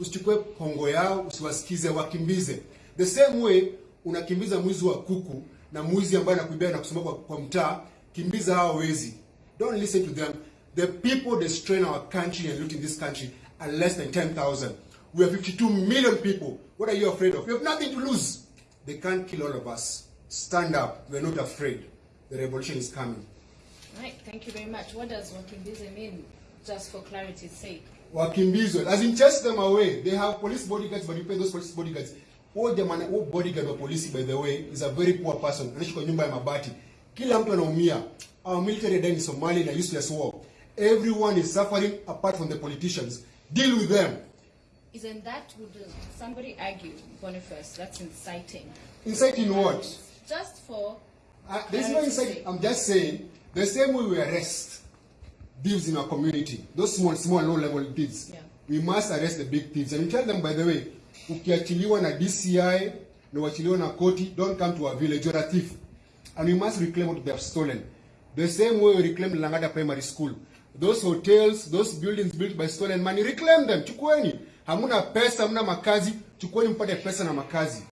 Usichukue hongo yao, usiwasikize, wakimbize. The same way unakimbiza mwizi wa kuku na mwizi ambaye anakuibia na kusumbua kwa, kwa mtaa, kimbiza hao wezi. Don't listen to them. The people destroying our country and looting this country are less than 10,000. We are 52 million people. What are you afraid of? You have nothing to lose. They can't kill all of us. Stand up. We are not afraid. The revolution is coming. Right, thank you very much. What does wakimbize mean, just for clarity's sake? Wakimbizwe as in chase them away. They have police bodyguards but you pay those police bodyguards. All the jamani all bodyguard wa polisi by the way is a very poor person. Anaishi kwa nyumba ya mabati. Kila mtu anaumia. Our military died in Somalia in a useless war everyone is suffering apart from the politicians. Deal with them. Isn't that, would somebody argue, Boniface, that's inciting? inciting what? Just for, Uh, there's no inciting. I'm just saying, the same way we arrest thieves in our community, those small, small, low level thieves, Yeah. we must arrest the big thieves. And we tell them, by the way, ukiachiliwa na DCI, na uachiliwa na koti, don't come to our village, you're a thief. And we must reclaim what they have stolen. The same way we reclaim Langada Primary School. Those hotels, those buildings built by stolen money, reclaim them, chukueni. Hamuna pesa, hamuna makazi, chukueni mpate pesa na makazi.